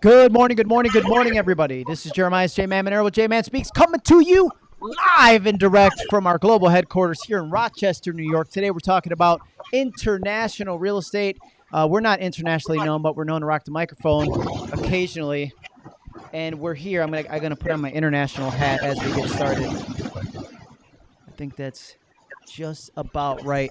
Good morning, good morning, good morning, everybody. This is Jeremiah's J Man Monero with J Man Speaks coming to you live and direct from our global headquarters here in Rochester, New York. Today we're talking about international real estate. Uh, we're not internationally known, but we're known to rock the microphone occasionally. And we're here. I'm gonna I'm gonna put on my international hat as we get started. I think that's just about right.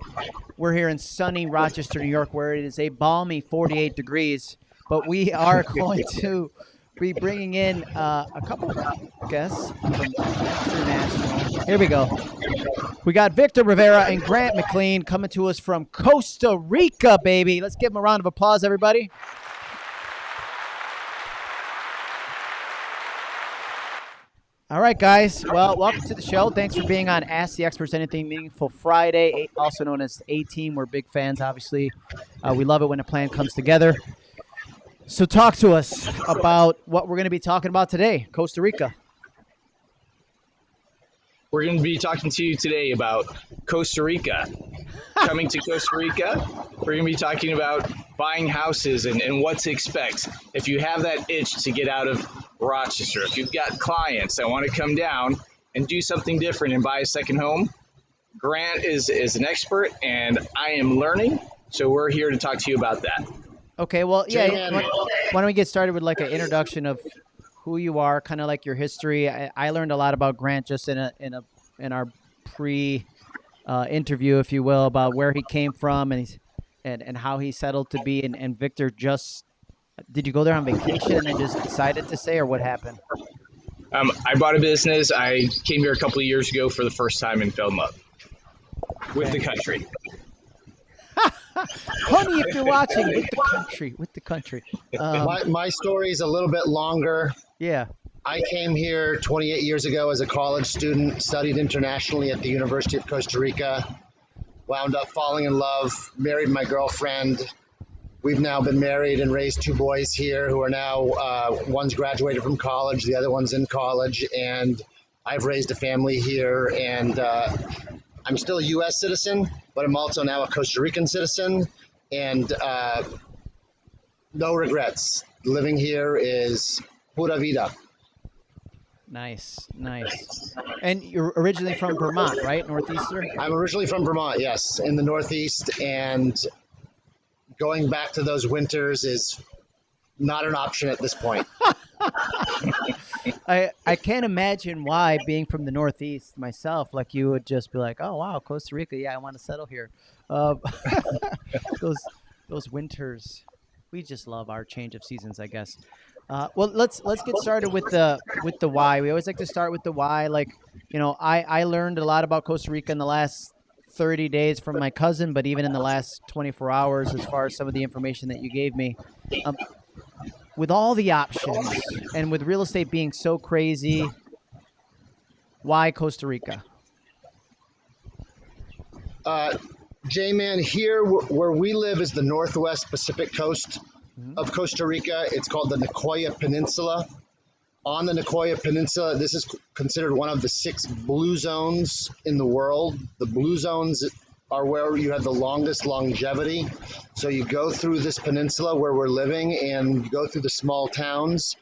We're here in sunny Rochester, New York, where it is a balmy 48 degrees but we are going to be bringing in uh, a couple guests from international. Here we go. We got Victor Rivera and Grant McLean coming to us from Costa Rica, baby. Let's give them a round of applause, everybody. All right, guys. Well, welcome to the show. Thanks for being on Ask the Experts Anything Meaningful Friday, also known as A Team. We're big fans, obviously. Uh, we love it when a plan comes together. So, talk to us about what we're going to be talking about today, Costa Rica. We're going to be talking to you today about Costa Rica. Coming to Costa Rica, we're going to be talking about buying houses and, and what to expect. If you have that itch to get out of Rochester, if you've got clients that want to come down and do something different and buy a second home, Grant is, is an expert and I am learning. So, we're here to talk to you about that. Okay, well, yeah. Why, why, don't we get started with like an introduction of who you are, kind of like your history. I, I, learned a lot about Grant just in a in a in our pre uh, interview, if you will, about where he came from and he's, and and how he settled to be. And, and Victor just did you go there on vacation and just decided to stay, or what happened? Um, I bought a business. I came here a couple of years ago for the first time and fell in love with okay. the country. Honey, if you're watching, with the country, with the country. Um, my, my story is a little bit longer. Yeah. I came here 28 years ago as a college student, studied internationally at the University of Costa Rica, wound up falling in love, married my girlfriend. We've now been married and raised two boys here who are now, uh, one's graduated from college, the other one's in college, and I've raised a family here. And uh, I'm still a U.S. citizen, but I'm also now a Costa Rican citizen, and uh, no regrets. Living here is pura vida. Nice, nice. And you're originally from Vermont, right? Northeastern? I'm originally from Vermont, yes, in the Northeast. And going back to those winters is not an option at this point. I I can't imagine why being from the Northeast myself, like you would just be like, oh wow, Costa Rica, yeah, I want to settle here. Uh, those those winters, we just love our change of seasons, I guess. Uh, well, let's let's get started with the with the why. We always like to start with the why. Like, you know, I I learned a lot about Costa Rica in the last 30 days from my cousin, but even in the last 24 hours, as far as some of the information that you gave me. Um, with all the options and with real estate being so crazy, why Costa Rica? Uh, J-Man, here where we live is the northwest Pacific coast mm-hmm. of Costa Rica. It's called the Nicoya Peninsula. On the Nicoya Peninsula, this is considered one of the six blue zones in the world. The blue zones are where you have the longest longevity. So you go through this peninsula where we're living and you go through the small towns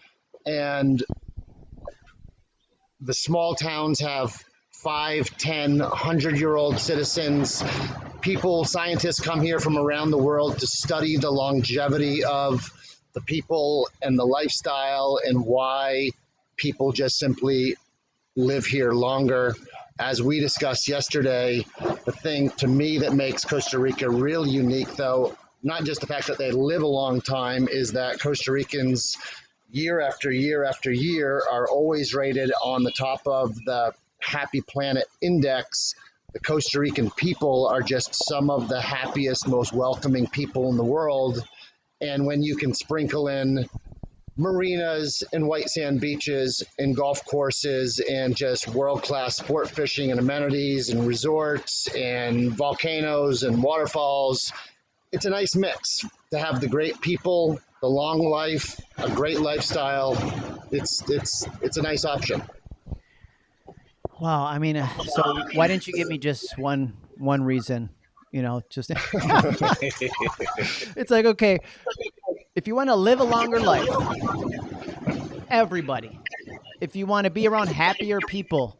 and the small towns have five, ten, hundred year old citizens. People, scientists come here from around the world to study the longevity of the people and the lifestyle and why people just simply live here longer as we discussed yesterday, the thing to me that makes Costa Rica real unique, though, not just the fact that they live a long time, is that Costa Ricans, year after year after year, are always rated on the top of the Happy Planet Index. The Costa Rican people are just some of the happiest, most welcoming people in the world. And when you can sprinkle in marinas and white sand beaches and golf courses and just world class sport fishing and amenities and resorts and volcanoes and waterfalls. It's a nice mix to have the great people, the long life, a great lifestyle. It's it's it's a nice option. Wow, I mean, uh, so why didn't you give me just one one reason? You know, just it's like okay, if you want to live a longer life, everybody. If you want to be around happier people,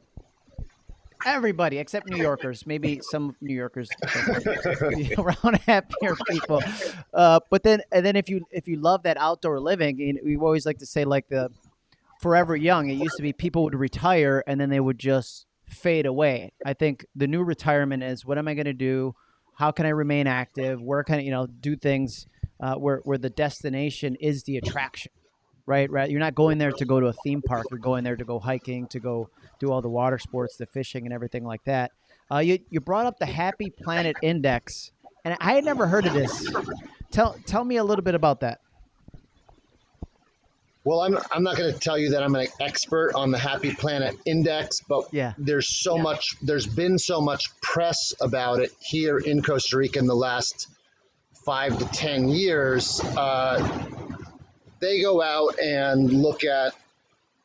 everybody except New Yorkers, maybe some New Yorkers around happier people. Uh, but then, and then if you if you love that outdoor living, and we always like to say like the forever young. It used to be people would retire and then they would just fade away. I think the new retirement is what am I going to do? How can I remain active? Where can I, you know, do things uh, where where the destination is the attraction, right? Right. You're not going there to go to a theme park. You're going there to go hiking, to go do all the water sports, the fishing, and everything like that. Uh, you you brought up the Happy Planet Index, and I had never heard of this. Tell tell me a little bit about that. Well, I'm, I'm not going to tell you that I'm an expert on the Happy Planet Index, but Yeah. there's so much, there's been so much press about it here in Costa Rica in the last five to 10 years. Uh, they go out and look at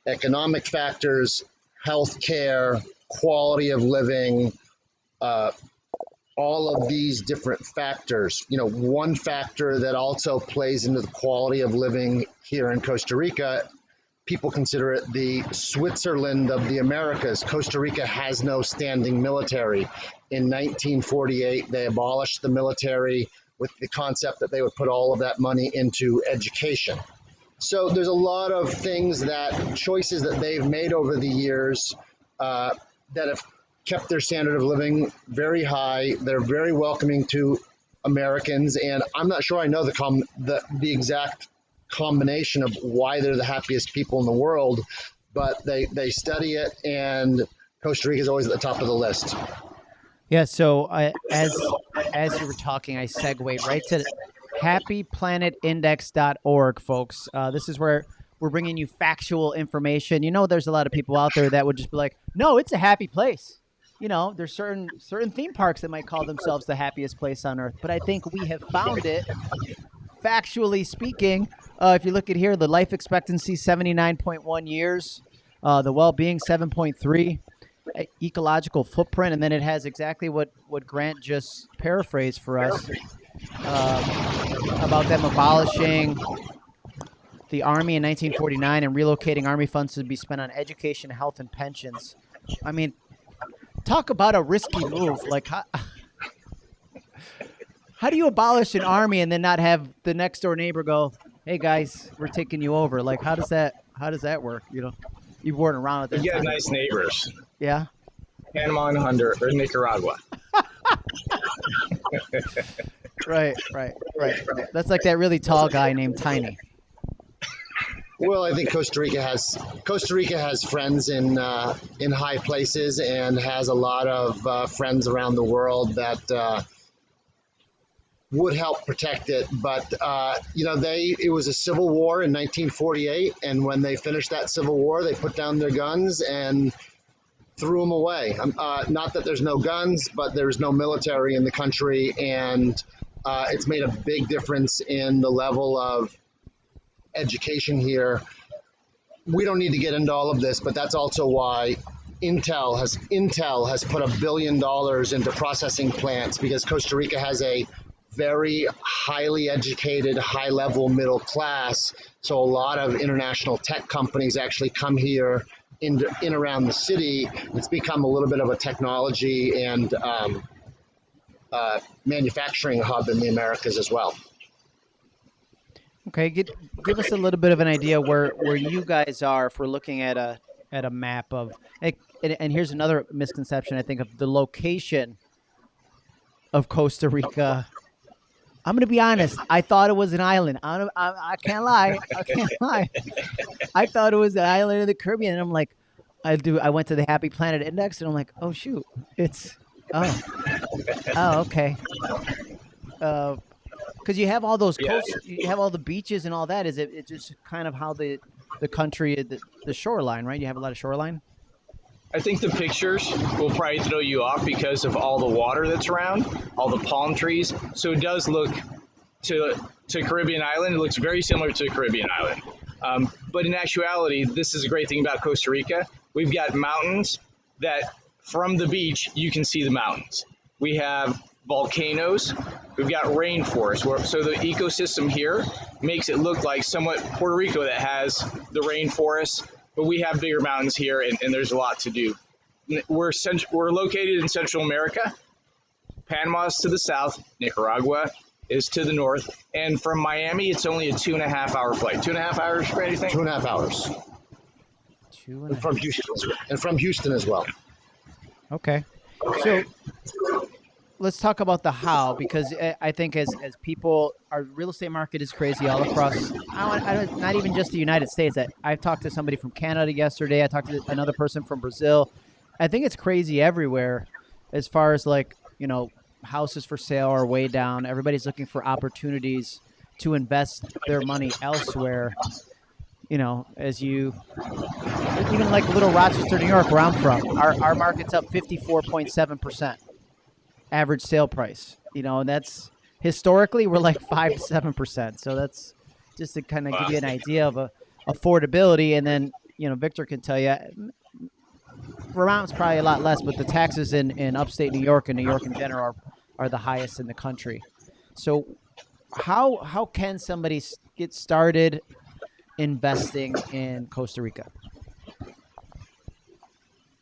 economic factors, healthcare, quality of living, uh, all of these different factors. You know, one factor that also plays into the quality of living here in Costa Rica, people consider it the Switzerland of the Americas. Costa Rica has no standing military. In 1948, they abolished the military with the concept that they would put all of that money into education. So there's a lot of things that choices that they've made over the years uh, that have kept their standard of living very high. They're very welcoming to Americans, and I'm not sure I know the com- the, the exact combination of why they're the happiest people in the world, but they they study it, and Costa Rica is always at the top of the list. Yeah. So I, as as you were talking, I segued right to happyplanetindex.org, folks. Uh, this is where we're bringing you factual information. You know, there's a lot of people out there that would just be like, "No, it's a happy place." You know, there's certain certain theme parks that might call themselves the happiest place on earth, but I think we have found it. Factually speaking, uh, if you look at here, the life expectancy 79.1 years, uh, the well-being 7.3 e- ecological footprint, and then it has exactly what what Grant just paraphrased for us um, about them abolishing the army in 1949 and relocating army funds to be spent on education, health, and pensions. I mean, talk about a risky move. Like, how, how do you abolish an army and then not have the next door neighbor go, "Hey guys, we're taking you over"? Like, how does that how does that work? You know, you weren't around at that You got nice neighbors. Yeah. Panama and Honduras, or Nicaragua. Right, right, right. That's like that really tall guy named Tiny. Well, I think Costa Rica has Costa Rica has friends in uh, in high places and has a lot of uh, friends around the world that uh, would help protect it. But uh, you know, they it was a civil war in 1948, and when they finished that civil war, they put down their guns and threw them away. Um, uh, not that there's no guns, but there's no military in the country, and uh, it's made a big difference in the level of education here. We don't need to get into all of this, but that's also why Intel has Intel has put a billion dollars into processing plants because Costa Rica has a very highly educated, high level middle class. So a lot of international tech companies actually come here in in around the city. It's become a little bit of a technology and um, uh, manufacturing hub in the Americas as well. Okay, get, give us a little bit of an idea where, where you guys are if we're looking at a at a map of and, and here's another misconception I think of the location of Costa Rica. I'm gonna be honest. I thought it was an island. I, don't, I, I can't lie. I can't lie. I thought it was an island in the Caribbean, and I'm like, I do. I went to the Happy Planet Index, and I'm like, oh shoot, it's oh, oh okay. Uh, because you have all those Yeah. coasts, you have all the beaches and all that. Is it? It's just kind of how the the country, the, the shoreline, right? You have a lot of shoreline. I think the pictures will probably throw you off because of all the water that's around, all the palm trees. So it does look to to Caribbean island. It looks very similar to Caribbean island. Um, but in actuality, this is a great thing about Costa Rica. We've got mountains that from the beach you can see the mountains. We have volcanoes. We've got rainforest. So the ecosystem here makes it look like somewhat Puerto Rico that has the rainforest, but we have bigger mountains here, and, and there's a lot to do. We're cent- we're located in Central America. Panama is to the south. Nicaragua is to the north, and from Miami, it's only a two and a half hour flight. Two and a half hours, Randy, think? Two and a half hours. Two and a And from Houston, as well- and from Houston as well. Okay. So let's talk about the how because I- think as, as people, our real estate market is crazy all across. I don't, not even just the United States. I, I talked to somebody from Canada yesterday. I talked to another person from Brazil. I think it's crazy everywhere, as far as like you know, houses for sale are way down. Everybody's looking for opportunities to invest their money elsewhere. You know, as you even like little Rochester, New York, where I'm from, our, our market's up 54.7% average sale price. You know, and that's historically we're like 5 to 7%. So that's just to kind of give you an idea of a, affordability. And then, you know, Victor can tell you, Vermont's probably a lot less, but the taxes in, in upstate New York and New York in general are, are the highest in the country. So, how how can somebody get started investing in Costa Rica?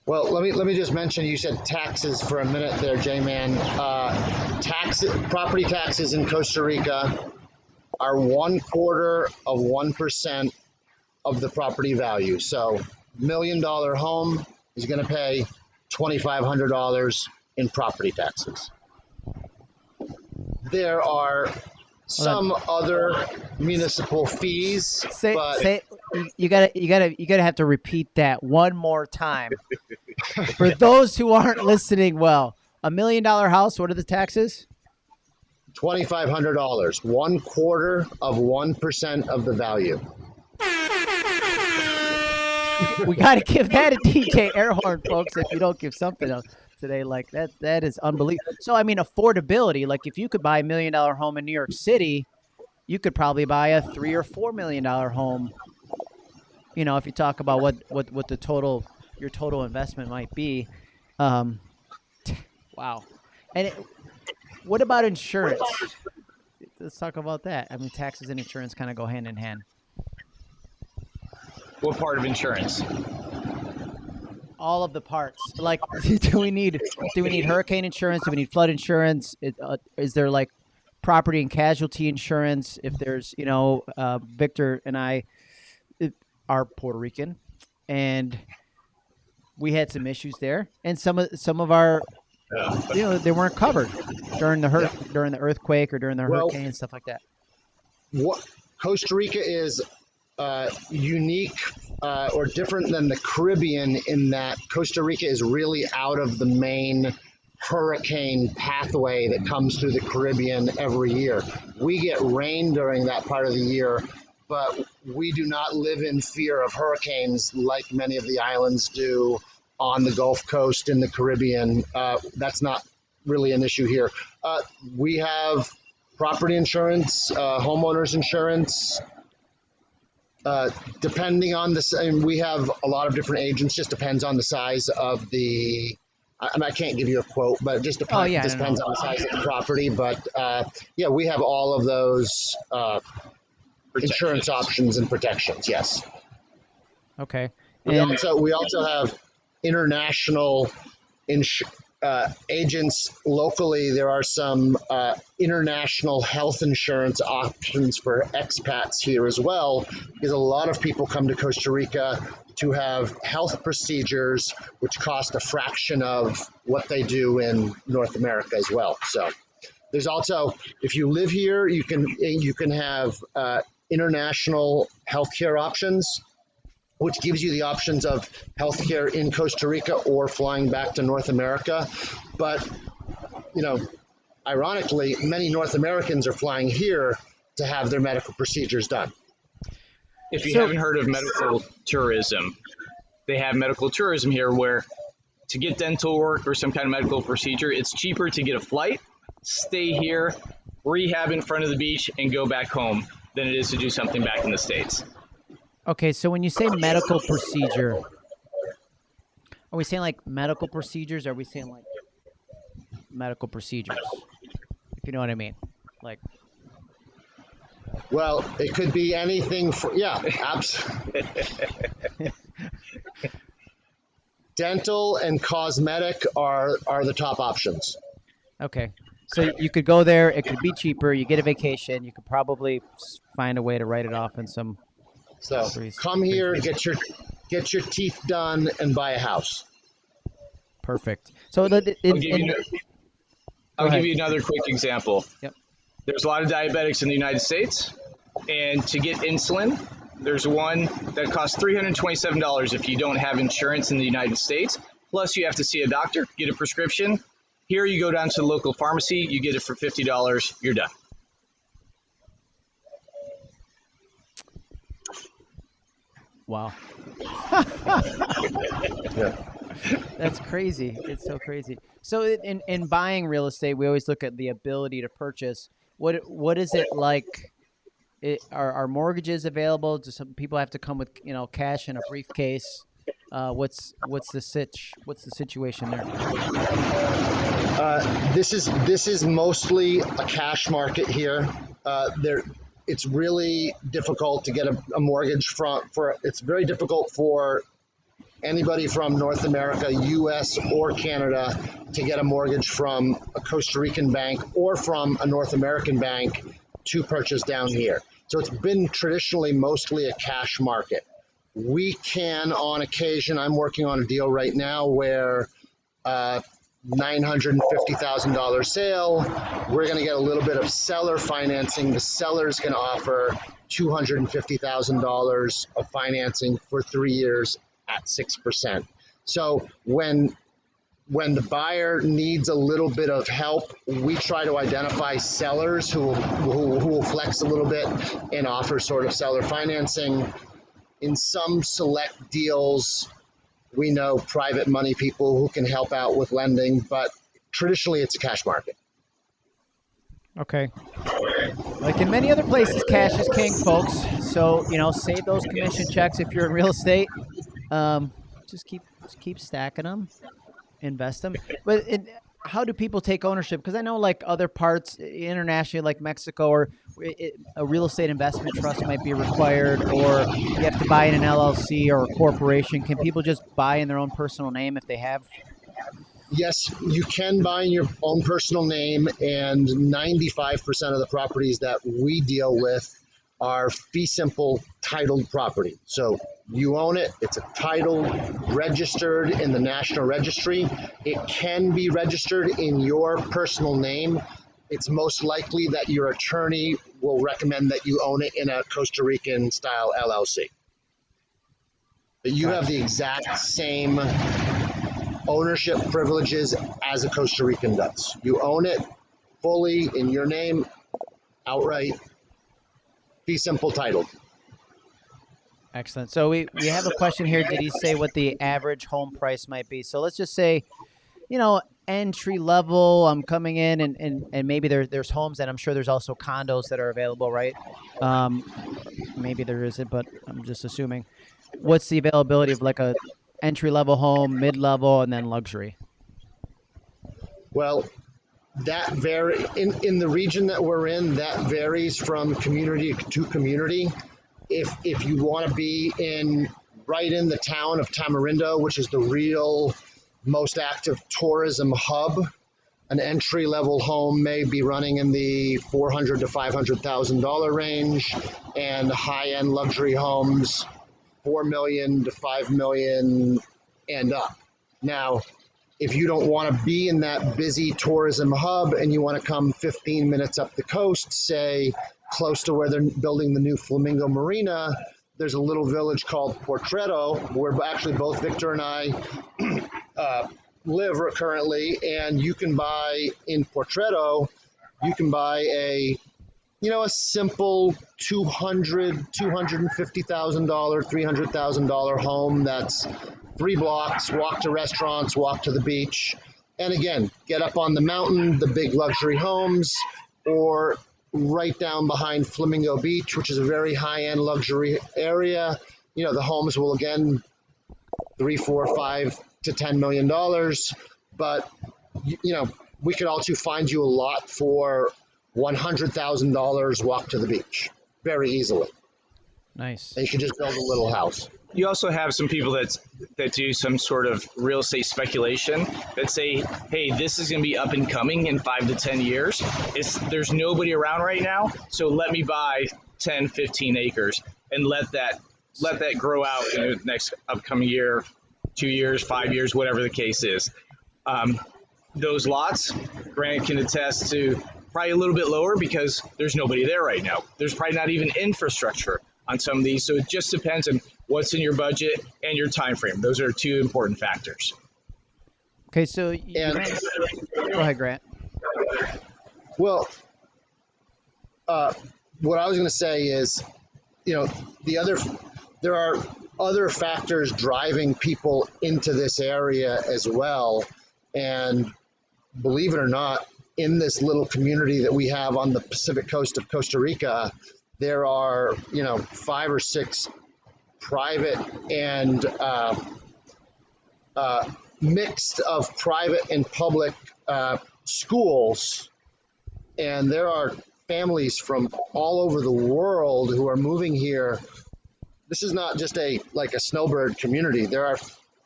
Well, let me let me just mention. You said taxes for a minute there, J-Man. Uh, tax property taxes in Costa Rica are one quarter of one percent of the property value. So, million dollar home is going to pay twenty five hundred dollars in property taxes. There are some other municipal fees, Say but say you, gotta you gotta you gotta have to repeat that one more time for those who aren't listening well. A million dollar house. What are the taxes? twenty-five hundred dollars, one quarter of one percent of the value. we got to give that a DJ air horn, folks. If you don't give something else today, like that, that is unbelievable. So, I mean, affordability. Like, if you could buy a million dollar home in New York City, you could probably buy a three or four million dollar home. You know, if you talk about what what what the total your total investment might be. Um, wow. And it, what about insurance? Let's talk about that. I mean, taxes and insurance kind of go hand in hand. What part of insurance? All of the parts. Like, do we need do we need hurricane insurance? Do we need flood insurance? It, uh, is there like property and casualty insurance? If there's, you know, uh, Victor and I are Puerto Rican, and we had some issues there, and some of some of our, you know, they weren't covered during the hur- during the earthquake or during the Well- hurricane and stuff like that. what Costa Rica is uh, unique uh, or different than the Caribbean in that Costa Rica is really out of the main hurricane pathway that comes through the Caribbean every year. We get rain during that part of the year, but we do not live in fear of hurricanes like many of the islands do on the Gulf Coast in the Caribbean. Uh, that's not really an issue here. Uh, we have property insurance, uh, homeowners insurance. Uh, depending on the, and we have a lot of different agents. Just depends on the size of the. I, I mean, I can't give you a quote, but it just depends. Oh, yeah, just I know. depends on the size of the property. But uh, yeah, we have all of those uh, insurance options and protections. Yes. Okay, We and also we also have international ins- uh, agents locally. There are some uh, international health insurance options for expats here as well, because a lot of people come to Costa Rica to have health procedures, which cost a fraction of what they do in North America as well. So. There's also, if you live here, you can you can have uh, international healthcare options which gives you the options of healthcare in Costa Rica or flying back to North America. But, you know, ironically, many North Americans are flying here to have their medical procedures done. If you So- haven't heard of medical tourism, they have medical tourism here where to get dental work or some kind of medical procedure, it's cheaper to get a flight, stay here, rehab in front of the beach, and go back home than it is to do something back in the States. Okay, so when you say medical procedure, are we saying like medical procedures? Or are we saying like medical procedures? If you know what I mean. Like, Well, it could be anything for, yeah, abs. Dental and cosmetic are, are the top options. okay. So you could go there. It could be cheaper. You get a vacation. You could probably find a way to write it off in some. So Breeze- come here, get your, get your teeth done and buy a house. Perfect. So the, I'll give, in, you, I'll give you another quick example. Yep. There's a lot of diabetics in the United States, and to get insulin, there's one that costs $327 if you don't have insurance in the United States. Plus, you have to see a doctor, get a prescription. Here, you go down to the local pharmacy, you get it for $50, you're done. Wow, Yeah. that's crazy. It's so crazy. So in- in in buying real estate, we always look at the ability to purchase. What what is it like? It, are are mortgages available? Do some people have to come with you know cash in a briefcase? Uh, what's what's the sitch? What's the situation there? Uh, this is this is mostly a cash market here. Uh, there, it's really difficult to get a, a mortgage from. For it's very difficult for anybody from North America, U.S. or Canada to get a mortgage from a Costa Rican bank or from a North American bank to purchase down here. So it's been traditionally mostly a cash market. We can, on occasion, I'm working on a deal right now where. Uh, $950,000 sale. We're going to get a little bit of seller financing. The seller's going to offer $250,000 of financing for three years at 6%. So when when the buyer needs a little bit of help, we try to identify sellers who, who, who will flex a little bit and offer sort of seller financing. In some select deals, we know private money people who can help out with lending, but traditionally it's a cash market. Okay. Like in many other places, cash is king, folks. So you know, save those commission checks if you're in real estate. Um, just keep just keep stacking them, invest them. But it, how do people take ownership? Because I know like other parts internationally, like Mexico, or it, a real estate investment trust might be required, or you have to buy in an LLC or a corporation. Can people just buy in their own personal name if they have? Yes, you can buy in your own personal name, and 95% of the properties that we deal with are fee simple titled property. So you own it, it's a title registered in the National Registry. It can be registered in your personal name. It's most likely that your attorney will recommend that you own it in a Costa Rican style LLC. But you have the exact same ownership privileges as a Costa Rican does. You own it fully in your name, outright, fee simple titled. Excellent. So we, we have a question here. Did he say what the average home price might be? So let's just say, you know, entry level. I'm coming in and, and, and maybe there, there's homes and I'm sure there's also condos that are available, right? Um, maybe there isn't, but I'm just assuming. What's the availability of like a entry level home, mid level, and then luxury? Well, that vary in, in the region that we're in, that varies from community to community. If if you want to be in right in the town of Tamarindo, which is the real most active tourism hub, an entry level home may be running in the four hundred to five hundred thousand dollar range, and high end luxury homes, four million to five million and up. Now, if you don't want to be in that busy tourism hub and you want to come 15 minutes up the coast, say close to where they're building the new Flamingo Marina, there's a little village called Potrero where actually both Victor and I uh, live currently, and you can buy in Potrero, you can buy a you know a simple 200 250000 dollar $300000 home that's three blocks walk to restaurants walk to the beach and again get up on the mountain the big luxury homes or right down behind flamingo beach which is a very high-end luxury area you know the homes will again three four five to ten million dollars but you, know we could also find you a lot for $100,000 walk to the beach very easily. Nice. And you can just build a little house. You also have some people that that do some sort of real estate speculation that say, "Hey, this is going to be up and coming in five to ten years. It's there's nobody around right now, so let me buy 10, 15 acres and let that let that grow out in the next upcoming year, two years, five years, whatever the case is." Um, those lots, Grant can attest to probably a little bit lower because there's nobody there right now. There's probably not even infrastructure on some of these. So it just depends on what's in your budget and your time frame. Those are two important factors. Okay, so you And- go ahead, Grant. Well, uh, what I was going to say is, you know, the other, there are other factors driving people into this area as well. And believe it or not, in this little community that we have on the Pacific coast of Costa Rica, there are, you know, five or six private and uh, uh, mixed of private and public uh, schools and there are families from all over the world who are moving here. This is not just a like a snowbird community. There are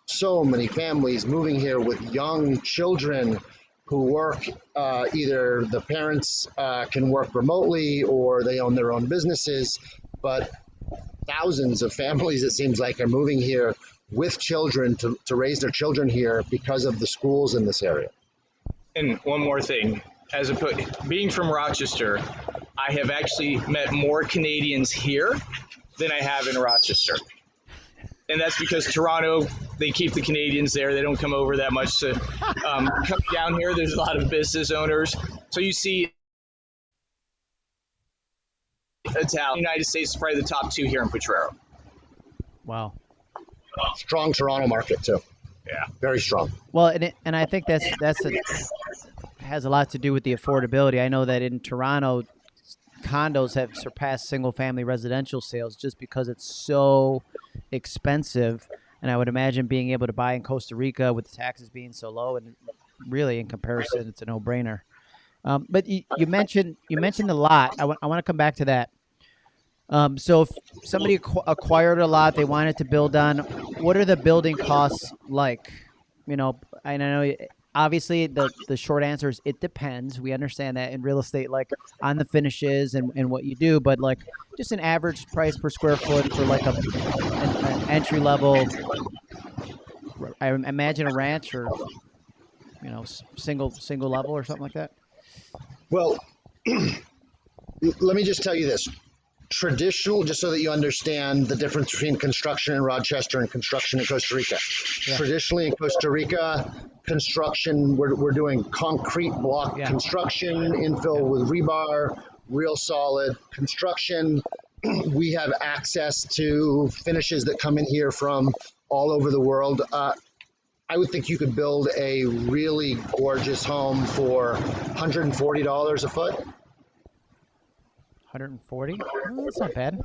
so many families moving here with young children who work. Uh, either the parents uh, can work remotely or they own their own businesses, but thousands of families it seems like are moving here with children to, to raise their children here because of the schools in this area. And one more thing, as a being from Rochester, I have actually met more Canadians here than I have in Rochester. And that's because Toronto, they keep the Canadians there. They don't come over that much. To um, coming down here, there's a lot of business owners. So you see, Italian, United States is probably the top two here in Potrero. Wow. Strong Toronto market too. Yeah. Very strong. Well, and it, and I think that's that's a, has a lot to do with the affordability. I know that in Toronto, condos have surpassed single family residential sales just because it's so expensive. And I would imagine being able to buy in Costa Rica with the taxes being so low, and really in comparison, it's a no brainer. Um, but you, you mentioned you mentioned the lot. I want I want to come back to that. Um, so if somebody acqu- acquired a lot, they wanted to build on. What are the building costs like? You know, and I know obviously the the short answer is it depends. We understand that in real estate, like on the finishes and, and what you do, but like just an average price per square foot for like a an, an entry level. I imagine a ranch or you know single single level or something like that. Well, let me just tell you this. Traditional, just so that you understand the difference between construction in Rochester and construction in Costa Rica. Yeah. Traditionally in Costa Rica, construction, we're, we're doing concrete block Yeah. construction, infill with rebar, real solid construction. we have access to finishes that come in here from all over the world. Uh, I would think you could build a really gorgeous home for $140 a foot. 140. Oh, that's not bad.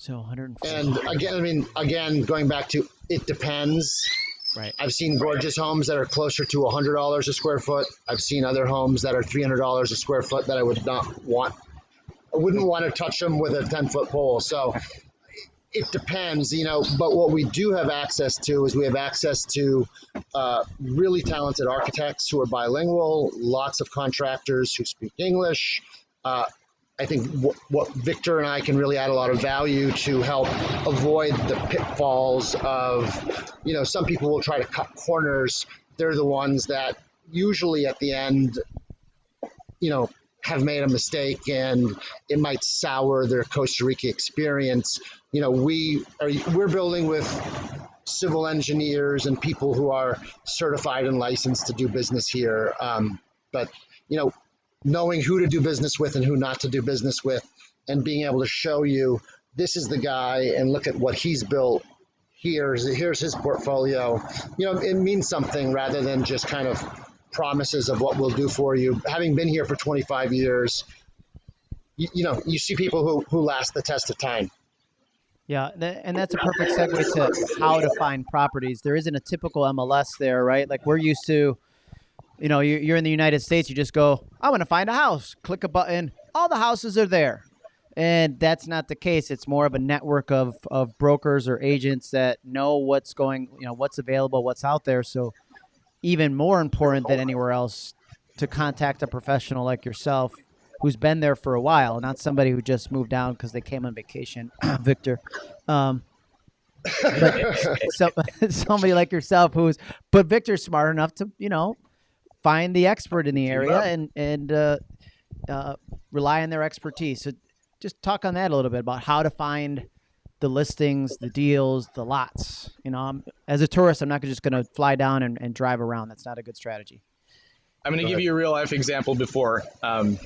So 140. And again, I mean, again, going back to it depends. Right. I've seen gorgeous homes that are closer to $100 a square foot. I've seen other homes that are $300 a square foot that I would not want. I wouldn't want to touch them with a 10 foot pole. So it depends, you know. But what we do have access to is we have access to uh, really talented architects who are bilingual, lots of contractors who speak English. Uh, I think what, what Victor and I can really add a lot of value to help avoid the pitfalls of, you know, some people will try to cut corners. They're the ones that usually at the end, you know, have made a mistake and it might sour their Costa Rica experience. You know, we are we're building with civil engineers and people who are certified and licensed to do business here. Um, but you know, knowing who to do business with and who not to do business with, and being able to show you this is the guy and look at what he's built. Here's here's his portfolio. You know, it means something rather than just kind of promises of what we'll do for you. Having been here for 25 years, you, you know, you see people who who last the test of time. Yeah, and that's a perfect segue to how to find properties. There isn't a typical MLS there, right? Like we're used to you know, you're in the United States, you just go, I want to find a house, click a button, all the houses are there. And that's not the case. It's more of a network of, of brokers or agents that know what's going, you know, what's available, what's out there. So, even more important than anywhere else, to contact a professional like yourself who's been there for a while, not somebody who just moved down because they came on vacation, Victor. Um, so, somebody like yourself who's, but Victor's smart enough to, you know, find the expert in the area and and uh, uh, rely on their expertise. So, just talk on that a little bit about how to find the listings, the deals, the lots. You know, I'm, as a tourist, I'm not just going to fly down and, and drive around. That's not a good strategy. I'm going to give you a real life example before um,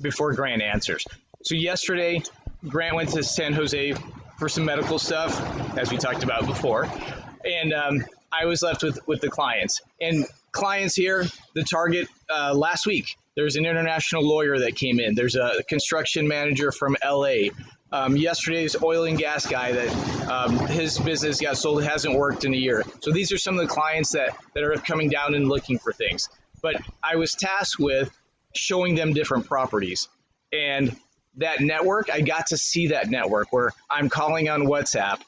before Grant answers. So yesterday, Grant went to San Jose for some medical stuff, as we talked about before, and um, I was left with with the clients. And clients here, the target uh, last week. There's an international lawyer that came in. There's a construction manager from LA. Um, yesterday's oil and gas guy that um, his business got sold hasn't worked in a year. So these are some of the clients that that are coming down and looking for things. But I was tasked with showing them different properties. And that network, I got to see that network where I'm calling on WhatsApp,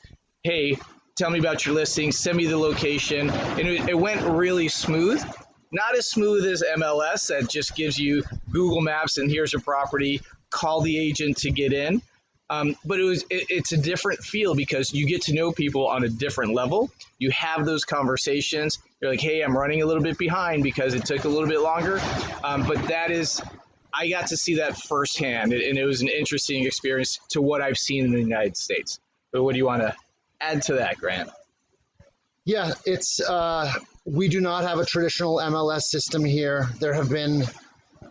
hey, tell me about your listing, send me the location. And it, it went really smooth. Not as smooth as MLS that just gives you Google Maps and here's a property, call the agent to get in. Um, but it was it, it's a different feel because you get to know people on a different level. You have those conversations. You're like, hey, I'm running a little bit behind because it took a little bit longer. Um, but that is, I got to see that firsthand, and it was an interesting experience to what I've seen in the United States. But what do you want to add to that, Grant? Yeah, it's uh, we do not have a traditional MLS system here. There have been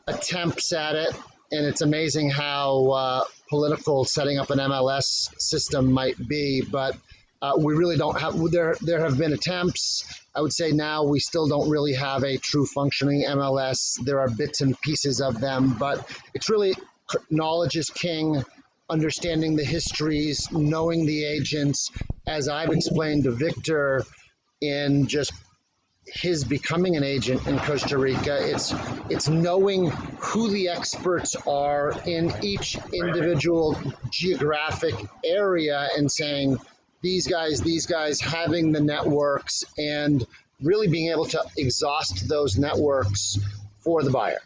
attempts at it, and it's amazing how uh, political setting up an MLS system might be. But uh, we really don't have. There, there have been attempts. I would say now we still don't really have a true functioning MLS. There are bits and pieces of them, but it's really knowledge is king. Understanding the histories, knowing the agents, as I've explained to Victor, in just his becoming an agent in Costa Rica. It's it's knowing who the experts are in each individual geographic area and saying these guys, these guys, having the networks and really being able to exhaust those networks for the buyer.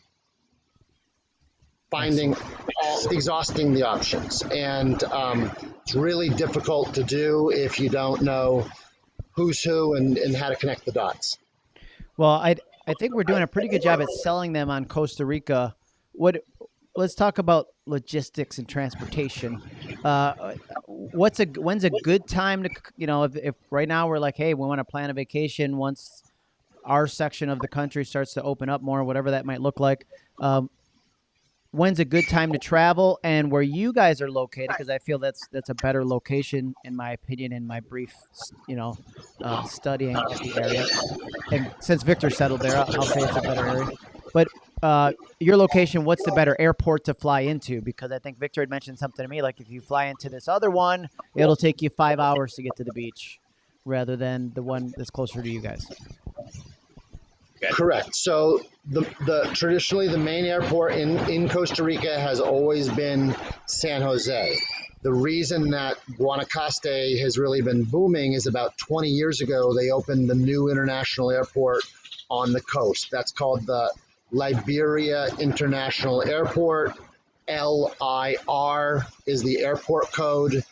Finding, all, exhausting the options. And um, it's really difficult to do if you don't know who's who and, and how to connect the dots. Well, I I think we're doing a pretty good job at selling them on Costa Rica. What? Let's talk about logistics and transportation. Uh, what's a when's a good time to you know if, if right now we're like, hey, we want to plan a vacation once our section of the country starts to open up more, whatever that might look like. Um, when's a good time to travel and where you guys are located because i feel that's that's a better location in my opinion in my brief you know uh, studying of the area and since victor settled there I'll, I'll say it's a better area but uh, your location what's the better airport to fly into because i think victor had mentioned something to me like if you fly into this other one it'll take you five hours to get to the beach rather than the one that's closer to you guys Correct. So the, the traditionally the main airport in, in Costa Rica has always been San Jose. The reason that Guanacaste has really been booming is about 20 years ago they opened the new international airport on the coast. That's called the Liberia International Airport. LIR is the airport code.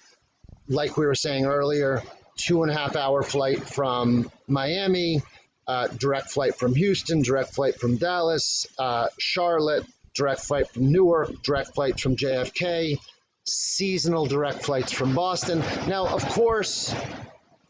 Like we were saying earlier, two and a half hour flight from Miami uh, direct flight from Houston, direct flight from Dallas, uh, Charlotte, direct flight from Newark, direct flight from JFK, seasonal direct flights from Boston. Now, of course,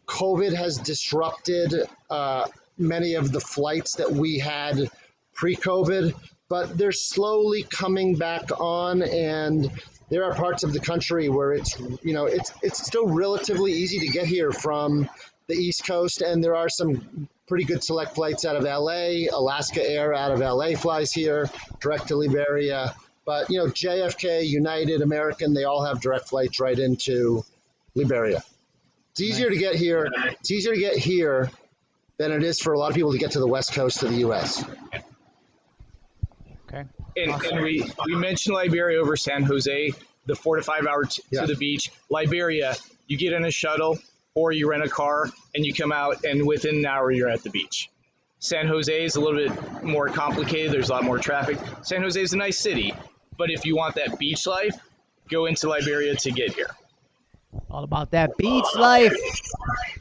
COVID has disrupted uh, many of the flights that we had pre COVID, but they're slowly coming back on and there are parts of the country where it's you know it's it's still relatively easy to get here from the east coast and there are some pretty good select flights out of LA. Alaska Air out of LA flies here, direct to Liberia. But you know, JFK, United, American, they all have direct flights right into Liberia. It's easier nice. to get here. It's easier to get here than it is for a lot of people to get to the west coast of the U.S. Okay. And, Awesome. and we, we mentioned Liberia over San Jose, the four to five hour t- Yeah. to the beach. Liberia, you get in a shuttle or you rent a car and you come out, and within an hour, you're at the beach. San Jose is a little bit more complicated. There's a lot more traffic. San Jose is a nice city, but if you want that beach life, go into Liberia to get here. All about that beach life.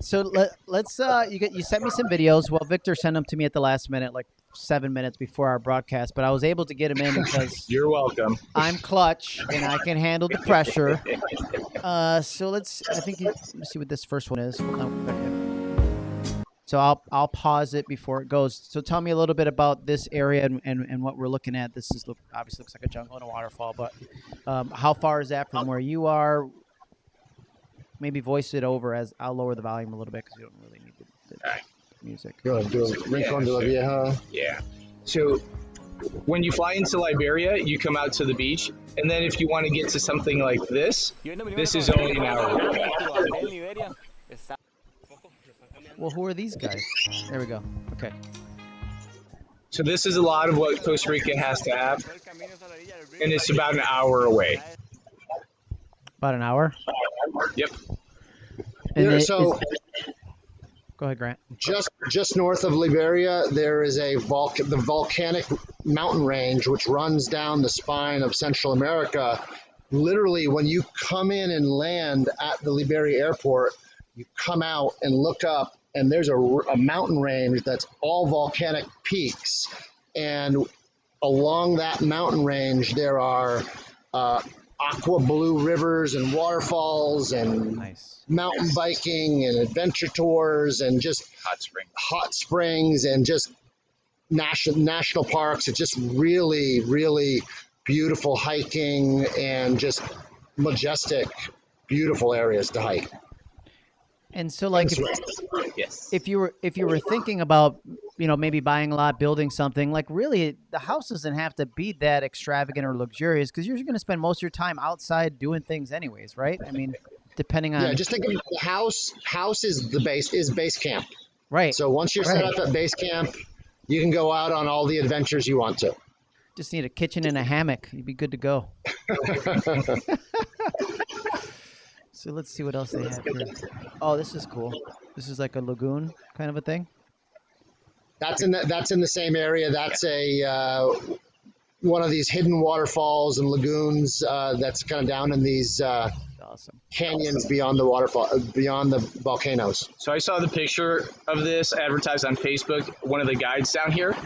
So let, let's uh you get you sent me some videos. Well, Victor sent them to me at the last minute, like seven minutes before our broadcast, but I was able to get him in because You're welcome. I'm clutch and I can handle the pressure. Uh, so let's. I think you, let me see what this first one is. Okay. So I'll I'll pause it before it goes. So tell me a little bit about this area and, and, and what we're looking at. This is look obviously looks like a jungle and a waterfall, but um, how far is that from where you are? Maybe voice it over as I'll lower the volume a little bit because you don't really need the Alright. Music. Go ahead, do a Rincon de la Vieja. Yeah. So when you fly into Liberia, you come out to the beach, and then if you want to get to something like this, this is only an hour. Well, who are these guys? There we go. Okay. So this is a lot of what Costa Rica has to have, and it's about an hour away. About an hour. Yep. And Yeah, it- so is- go ahead, Grant. just just north of Liberia, there is a the volcanic mountain range which runs down the spine of Central America. Literally, when you come in and land at the Liberia airport, you come out and look up, and there's a, a mountain range that's all volcanic peaks, and along that mountain range there are uh, aqua blue rivers and waterfalls and Nice. mountain biking and adventure tours and just Hot spring. hot springs and just national national parks. It's just really, really beautiful hiking and just majestic, beautiful areas to hike. And so, like, if, Yes. if you were if you were thinking about you know maybe buying a lot building something like really the house doesn't have to be that extravagant or luxurious because you're going to spend most of your time outside doing things anyways right i mean depending on Yeah, just think of the house. House is the base is base camp. right So once you're set Right. up at base camp, you can go out on all the adventures you want to. just need a kitchen and a hammock you'd be good to go so let's see what else they have here oh this is cool this is like a lagoon kind of a thing That's in the, that's in the same area. That's a uh, one of these hidden waterfalls and lagoons uh, that's kind of down in these uh, awesome canyons beyond the waterfall, uh, beyond the volcanoes. So I saw the picture of this advertised on Facebook, one of the guides down here,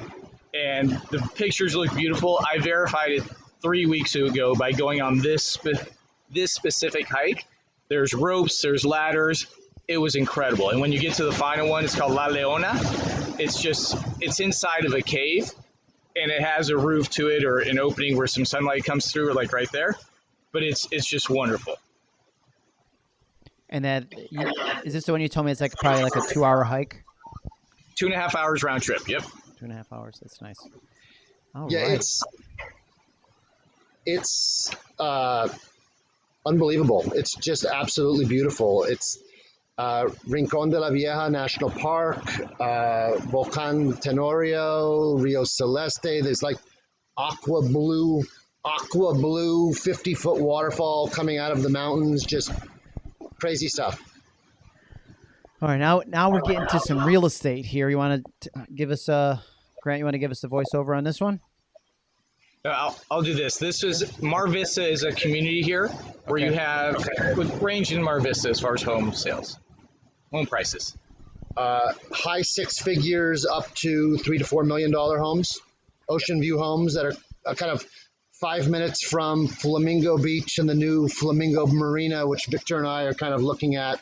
and the pictures look beautiful. I verified it three weeks ago by going on this spe- this specific hike. There's ropes, there's ladders. It was incredible. And when you get to the final one, it's called La Leona. It's just it's inside of a cave, and it has a roof to it or an opening where some sunlight comes through, like right there. But it's it's just wonderful. and that you, is this the one you told me it's like probably like a two hour hike Two and a half hours round trip. Yep. two and a half hours that's nice All Yeah, right. it's it's uh, unbelievable. It's just absolutely beautiful. It's uh, Rincon de la Vieja National Park, uh, Volcan Tenorio, Rio Celeste. There's like aqua blue, aqua blue, 50 foot waterfall coming out of the mountains. Just crazy stuff. All right, now now we're getting to some real estate here. You want to give us a Grant? You want to give us the voiceover on this one? Uh, I'll, I'll do this. This is Mar Vista is a community here where you have with range in Mar Vista as far as home sales, home prices. uh, high six figures up to three to four million dollar homes, ocean view homes that are kind of five minutes from Flamingo Beach and the new Flamingo Marina, which Victor and I are kind of looking at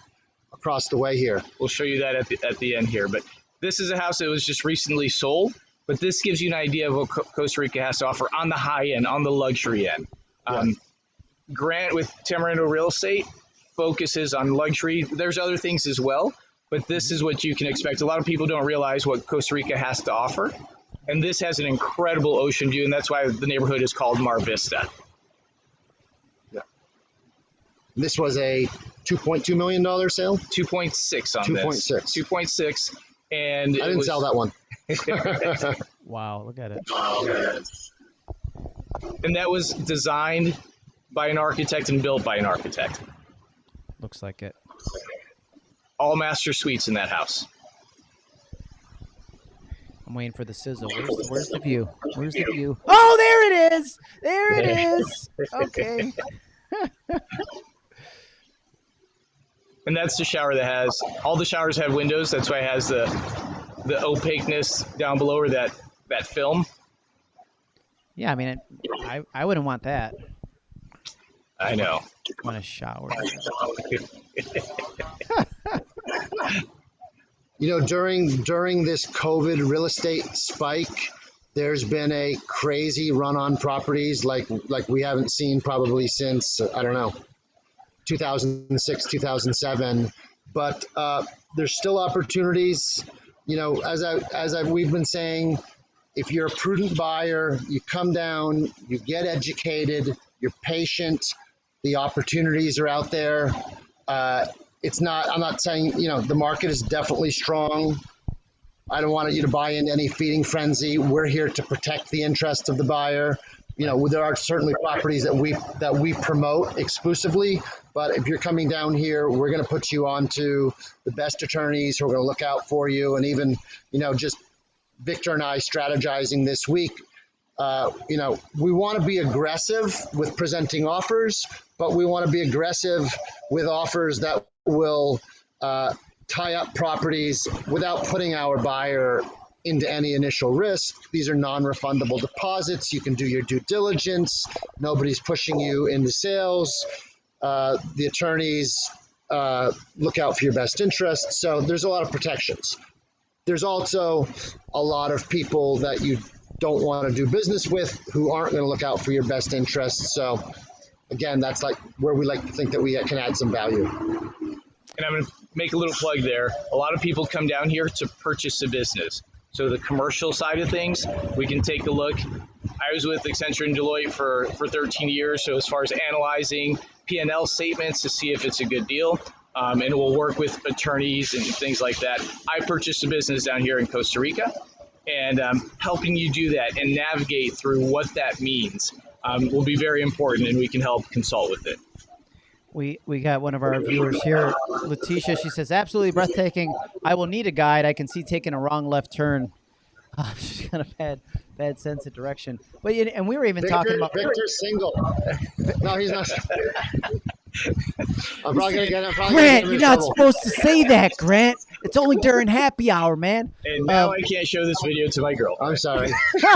across the way here. We'll show you that at the, at the end here. But this is a house that was just recently sold. But this gives you an idea of what Co- Costa Rica has to offer on the high end, on the luxury end. Um, Grant with Tamarindo Real Estate focuses on luxury. There's other things as well, but this is what you can expect. A lot of people don't realize what Costa Rica has to offer. And this has an incredible ocean view, and that's why the neighborhood is called Mar Vista. Yeah. This was a two point two million dollar sale. 2.6 on this. 2.6. 2.6. And I didn't sell that one. Wow, look at it. And that was designed by an architect and built by an architect. Looks like it. All master suites in that house. I'm waiting for the sizzle. Where's the, where's the view? Where's the view? Oh, there it is. There it is. Okay. And that's the shower that has all the showers have windows. That's why it has the the opaqueness down below or that that film. Yeah, I mean, it, I I wouldn't want that. I know. I want a shower. You know, during during this COVID real estate spike, there's been a crazy run on properties like like we haven't seen probably since I don't know 2006 2007 but uh, there's still opportunities you know as I as I we've been saying if you're a prudent buyer you come down you get educated you're patient the opportunities are out there uh, it's not i'm not saying you know the market is definitely strong I don't want you to buy into any feeding frenzy. We're here to protect the interest of the buyer. You know, there are certainly properties that we that we promote exclusively, but if you're coming down here, we're going to put you on to the best attorneys who are going to look out for you, and even you know, just Victor and I strategizing this week. Uh, you know, we want to be aggressive with presenting offers, but we want to be aggressive with offers that will uh, tie up properties without putting our buyer into any initial risk. These are non-refundable deposits. You can do your due diligence. Nobody's pushing you into sales. Uh, the attorneys uh, look out for your best interest. So there's a lot of protections. There's also a lot of people that you don't want to do business with who aren't going to look out for your best interests. So again, that's like where we like to think that we can add some value. And I'm going to make a little plug there. A lot of people come down here to purchase a business. So the commercial side of things, we can take a look. I was with Accenture and Deloitte for, for 13 years. So as far as analyzing P&L statements to see if it's a good deal, um, and we'll work with attorneys and things like that. I purchased a business down here in Costa Rica, and um, helping you do that and navigate through what that means um, will be very important, and we can help consult with it. We we got one of our viewers here, Letitia. She says, "Absolutely breathtaking. I will need a guide. I can see taking a wrong left turn. She's got a bad bad sense of direction. But and we were even Victor, talking about Victor's single. No, he's not. I'm probably gonna get. I'm probably Grant. gonna You're get him in not trouble. supposed to say that, Grant. It's only during happy hour, man. And now Um, I can't show this video to my girl. I'm sorry.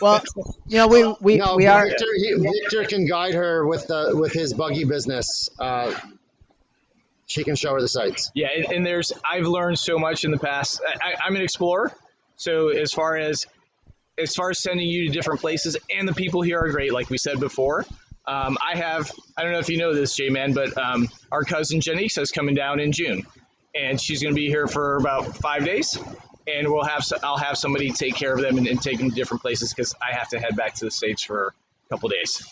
Well, you know we we, no, we are. Victor, he, Victor can guide her with the with his buggy business. Uh, she can show her the sites. Yeah, and, and there's I've learned so much in the past. I, I, I'm an explorer, so as far as as far as sending you to different places, and the people here are great, like we said before. Um, I have I don't know if you know this, J Man, but um, our cousin Janice is coming down in June, and she's going to be here for about five days, and we'll have so- I'll have somebody take care of them and, and take them to different places because I have to head back to the states for a couple days.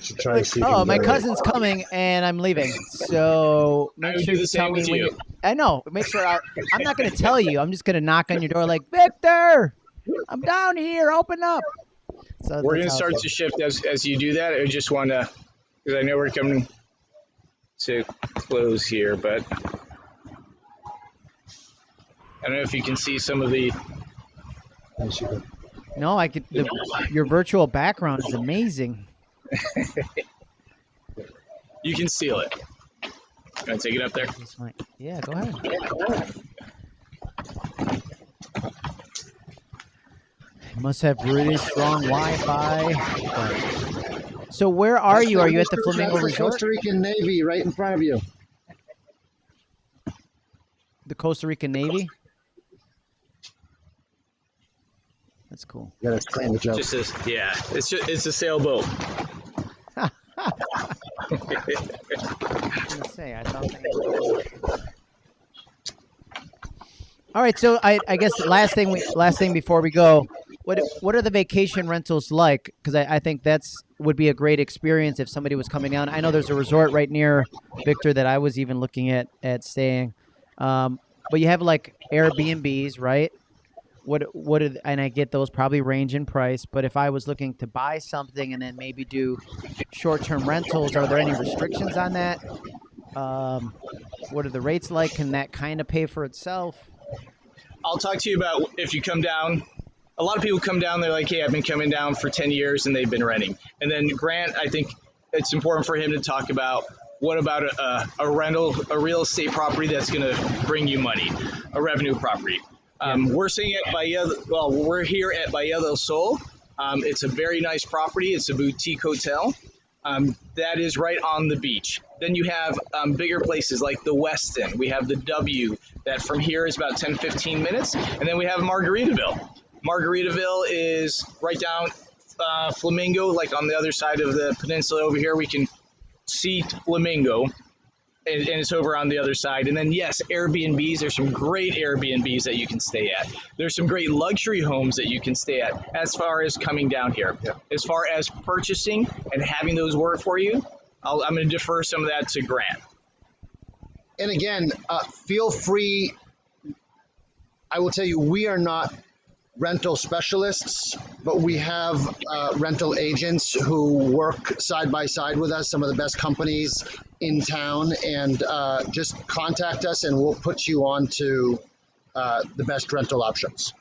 Should try to see Oh, my can get cousin's coming, and I'm leaving. So I make would sure the you tell same me with when you. you. I know. Make sure I. I'm not going to tell you. I'm just going to knock on your door like Victor. I'm down here. Open up. So We're going to start to shift as, as you do that. I just want to, because I know we're coming to close here, but I don't know if you can see some of the. No, I could. The, your virtual background is amazing. you can seal it. Can I take it up there? Yeah, go ahead. Must have really strong Wi-Fi. but- So where are you? Are you at the Flamingo the Resort? Costa Rican Navy right in front of you. The Costa Rican Navy. That's cool. You gotta explain the joke. Just as, yeah, it's just, it's a sailboat. I say, I thought they- All right, so I, I guess the last thing we last thing before we go, what what are the vacation rentals like? Because I, I think that's would be a great experience if somebody was coming down. I know there's a resort right near Victor that I was even looking at at staying, um, but you have like Airbnbs, right? what what and I get those probably range in price, but if I was looking to buy something and then maybe do short-term rentals, are there any restrictions on that? Um, what are the rates like? Can that kind of pay for itself? I'll talk to you about if you come down. A lot of people come down. They're like, "Hey, I've been coming down for ten years and they've been renting." And then Grant, I think it's important for him to talk about what about a, a rental, a real estate property that's going to bring you money, a revenue property. Um, we're seeing at Bahia. Well, we're here at Bahia del Sol. Um, it's a very nice property. It's a boutique hotel. Um, that is right on the beach. Then you have um, bigger places like the Westin. We have the W that from here is about 10, 15 minutes. And then we have Margaritaville. Margaritaville is right down uh, Flamingo, like on the other side of the peninsula over here. We can see Flamingo and, and it's over on the other side. And then yes, Airbnbs. There's some great Airbnbs that you can stay at. There's some great luxury homes that you can stay at. As far as coming down here, Yeah. as far as purchasing and having those work for you, I'll, I'm going to defer some of that to Grant. and again, uh, feel free. I will tell you, we are not rental specialists, but we have uh, rental agents who work side by side with us, some of the best companies in town, and uh, just contact us and we'll put you on to uh, the best rental options.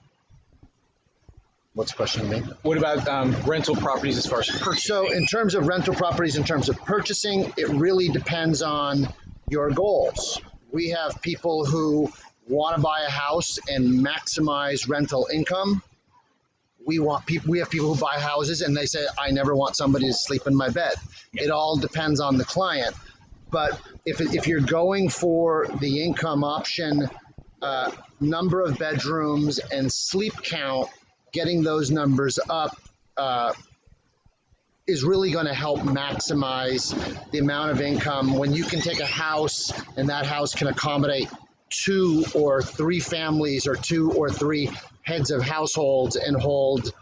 What's the question, me? What about um, rental properties as far as purchasing? So, in terms of rental properties, in terms of purchasing, it really depends on your goals. We have people who want to buy a house and maximize rental income. We want people. We have people who buy houses and they say, "I never want somebody to sleep in my bed." It all depends on the client. But if if you're going for the income option, uh, number of bedrooms and sleep count, getting those numbers up. Uh, is really going to help maximize the amount of income when you can take a house and that house can accommodate two or three families or two or three heads of households and hold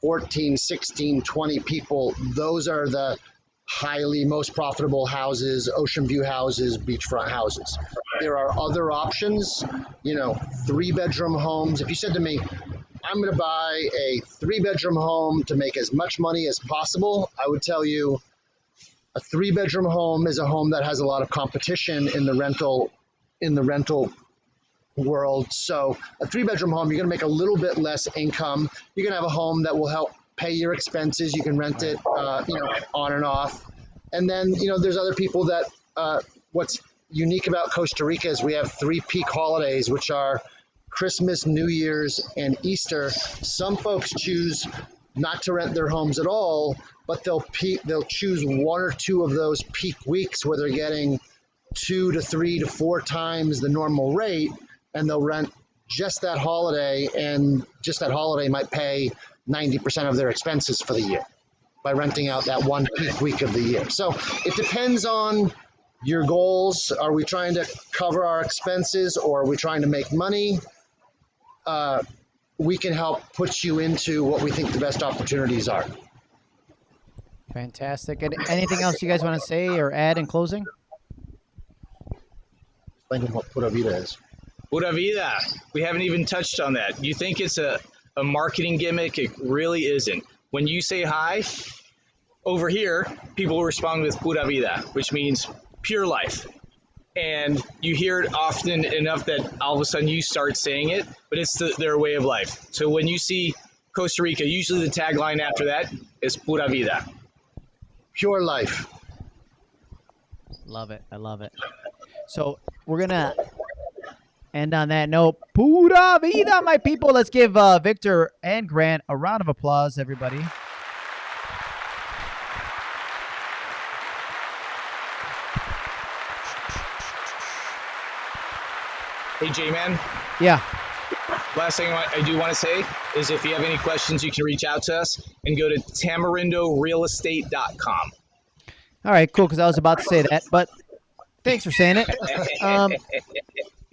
14 16 20 people those are the highly most profitable houses ocean view houses beachfront houses there are other options you know three bedroom homes if you said to me I'm going to buy a three bedroom home to make as much money as possible. I would tell you a three bedroom home is a home that has a lot of competition in the rental in the rental world. So a three bedroom home, you're going to make a little bit less income. You're going to have a home that will help pay your expenses. You can rent it, uh, you know, on and off. And then, you know, there's other people that, uh, what's unique about Costa Rica is we have three peak holidays, which are Christmas, New Year's, and Easter. Some folks choose not to rent their homes at all, but they'll pe- they'll choose one or two of those peak weeks where they're getting two to three to four times the normal rate, and they'll rent just that holiday, and just that holiday might pay 90% of their expenses for the year by renting out that one peak week of the year. So it depends on your goals. Are we trying to cover our expenses or are we trying to make money? Uh, we can help put you into what we think the best opportunities are. Fantastic. And anything else you guys want to say or add in closing? Explain to them what Pura Vida is. Pura vida. We haven't even touched on that. You think it's a, a marketing gimmick? It really isn't. When you say hi, over here, people respond with pura vida, which means pure life. And you hear it often enough that all of a sudden you start saying it, but it's the, their way of life. So when you see Costa Rica, usually the tagline after that is pura vida. Pure life. Love it. I love it. So we're gonna end on that note. Pura vida, my people. Let's give uh, Victor and Grant a round of applause, everybody. Hey, J-Man, Yeah. last thing I I do want to say is if you have any questions, you can reach out to us and go to tamarindorealestate.com. All right, cool. Because I was about to say that, but thanks for saying it. Um,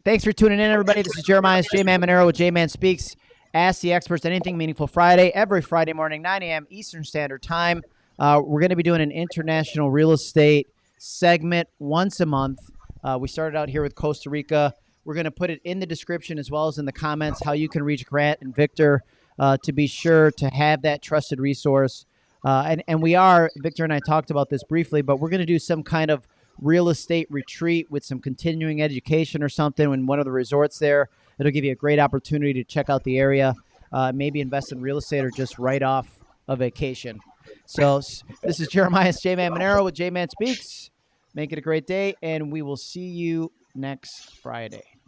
thanks for tuning in, everybody. This is Jeremiah J Man Monero with J Man Speaks. Ask the experts anything meaningful Friday, every Friday morning, 9 a.m. Eastern Standard Time. Uh, we're going to be doing an international real estate segment once a month. Uh, we started out here with Costa Rica. We're going to put it in the description as well as in the comments how you can reach Grant and Victor uh, to be sure to have that trusted resource. Uh, and, and we are, Victor and I talked about this briefly, but we're going to do some kind of real estate retreat with some continuing education or something in one of the resorts there. It'll give you a great opportunity to check out the area, uh, maybe invest in real estate or just write off a vacation. So this is Jeremiah J Man Monero with J Man Speaks. Make it a great day, and we will see you next Friday.